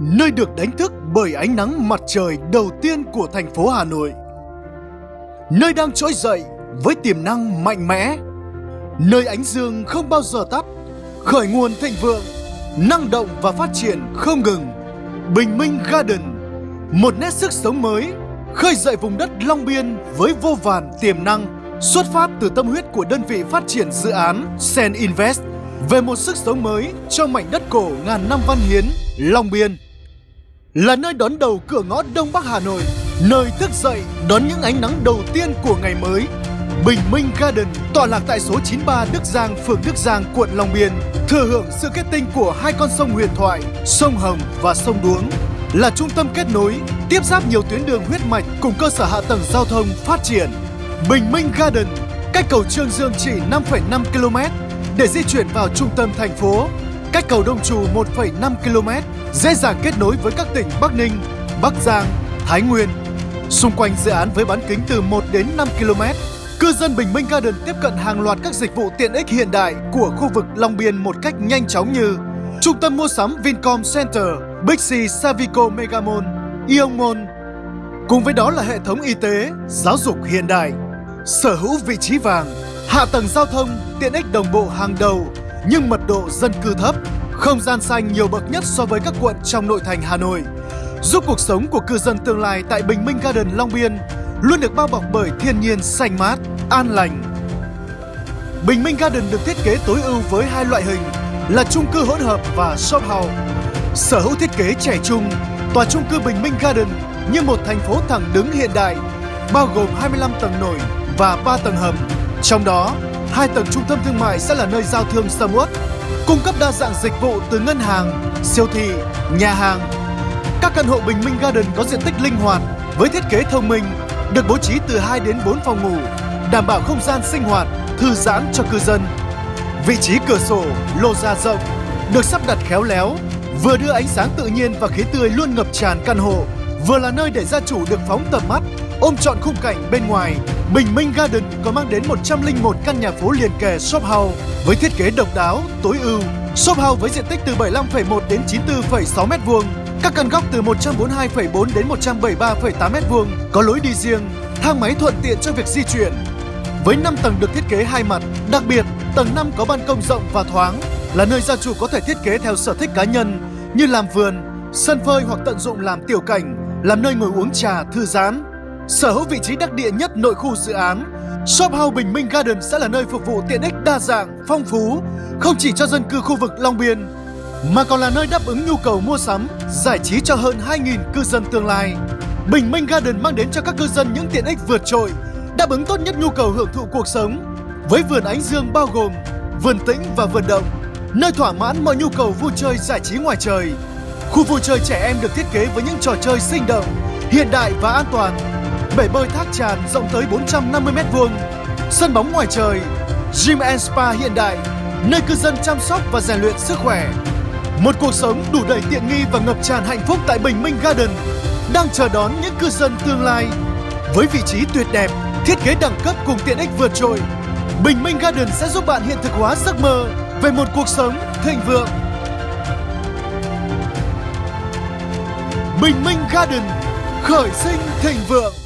nơi được đánh thức bởi ánh nắng mặt trời đầu tiên của thành phố Hà Nội. Nơi đang trỗi dậy với tiềm năng mạnh mẽ. Nơi ánh dương không bao giờ tắt, khởi nguồn thịnh vượng, năng động và phát triển không ngừng. Bình Minh Garden, một nét sức sống mới, khơi dậy vùng đất Long Biên với vô vàn tiềm năng, xuất phát từ tâm huyết của đơn vị phát triển dự án Sen Invest về một sức sống mới cho mảnh đất cổ ngàn năm văn hiến Long Biên là nơi đón đầu cửa ngõ Đông Bắc Hà Nội, nơi thức dậy đón những ánh nắng đầu tiên của ngày mới. Bình Minh Garden tọa lạc tại số 93 Đức Giang, phường Đức Giang, quận Long Biên, thừa hưởng sự kết tinh của hai con sông huyền thoại, sông Hồng và sông Đuống, là trung tâm kết nối, tiếp giáp nhiều tuyến đường huyết mạch cùng cơ sở hạ tầng giao thông phát triển. Bình Minh Garden cách cầu Trương Dương chỉ 5,5 km để di chuyển vào trung tâm thành phố, cách cầu Đông Trù 1,5 km dễ dàng kết nối với các tỉnh Bắc Ninh, Bắc Giang, Thái Nguyên. Xung quanh dự án với bán kính từ 1 đến 5 km, cư dân Bình Minh Garden tiếp cận hàng loạt các dịch vụ tiện ích hiện đại của khu vực Long Biên một cách nhanh chóng như Trung tâm mua sắm Vincom Center, Bixi Savico Megamall, Ion Mall. Cùng với đó là hệ thống y tế, giáo dục hiện đại, sở hữu vị trí vàng, hạ tầng giao thông, tiện ích đồng bộ hàng đầu nhưng mật độ dân cư thấp, không gian xanh nhiều bậc nhất so với các quận trong nội thành Hà Nội, giúp cuộc sống của cư dân tương lai tại Bình Minh Garden Long Biên luôn được bao bọc bởi thiên nhiên xanh mát, an lành. Bình Minh Garden được thiết kế tối ưu với hai loại hình là chung cư hỗn hợp và shop house. Sở hữu thiết kế trẻ trung, tòa chung cư Bình Minh Garden như một thành phố thẳng đứng hiện đại, bao gồm 25 tầng nổi và 3 tầng hầm. Trong đó, hai tầng trung tâm thương mại sẽ là nơi giao thương sầm uất, cung cấp đa dạng dịch vụ từ ngân hàng, siêu thị, nhà hàng. Các căn hộ Bình Minh Garden có diện tích linh hoạt với thiết kế thông minh, được bố trí từ 2 đến 4 phòng ngủ, đảm bảo không gian sinh hoạt, thư giãn cho cư dân. Vị trí cửa sổ, lô ra rộng, được sắp đặt khéo léo, vừa đưa ánh sáng tự nhiên và khí tươi luôn ngập tràn căn hộ, vừa là nơi để gia chủ được phóng tầm mắt, ôm trọn khung cảnh bên ngoài Bình Minh Garden còn mang đến 101 căn nhà phố liền kề shop house với thiết kế độc đáo, tối ưu. Shop house với diện tích từ 75,1 đến 94,6 m2, các căn góc từ 142,4 đến 173,8 m2, có lối đi riêng, thang máy thuận tiện cho việc di chuyển. Với 5 tầng được thiết kế hai mặt, đặc biệt tầng 5 có ban công rộng và thoáng, là nơi gia chủ có thể thiết kế theo sở thích cá nhân như làm vườn, sân phơi hoặc tận dụng làm tiểu cảnh, làm nơi ngồi uống trà, thư giãn. Sở hữu vị trí đắc địa nhất nội khu dự án, Shop House Bình Minh Garden sẽ là nơi phục vụ tiện ích đa dạng, phong phú, không chỉ cho dân cư khu vực Long Biên, mà còn là nơi đáp ứng nhu cầu mua sắm, giải trí cho hơn 2.000 cư dân tương lai. Bình Minh Garden mang đến cho các cư dân những tiện ích vượt trội, đáp ứng tốt nhất nhu cầu hưởng thụ cuộc sống. Với vườn ánh dương bao gồm vườn tĩnh và vườn động, nơi thỏa mãn mọi nhu cầu vui chơi giải trí ngoài trời. Khu vui chơi trẻ em được thiết kế với những trò chơi sinh động, hiện đại và an toàn bể bơi thác tràn rộng tới 450m2, sân bóng ngoài trời, gym and spa hiện đại, nơi cư dân chăm sóc và rèn luyện sức khỏe. Một cuộc sống đủ đầy tiện nghi và ngập tràn hạnh phúc tại Bình Minh Garden đang chờ đón những cư dân tương lai. Với vị trí tuyệt đẹp, thiết kế đẳng cấp cùng tiện ích vượt trội, Bình Minh Garden sẽ giúp bạn hiện thực hóa giấc mơ về một cuộc sống thịnh vượng. Bình Minh Garden khởi sinh thịnh vượng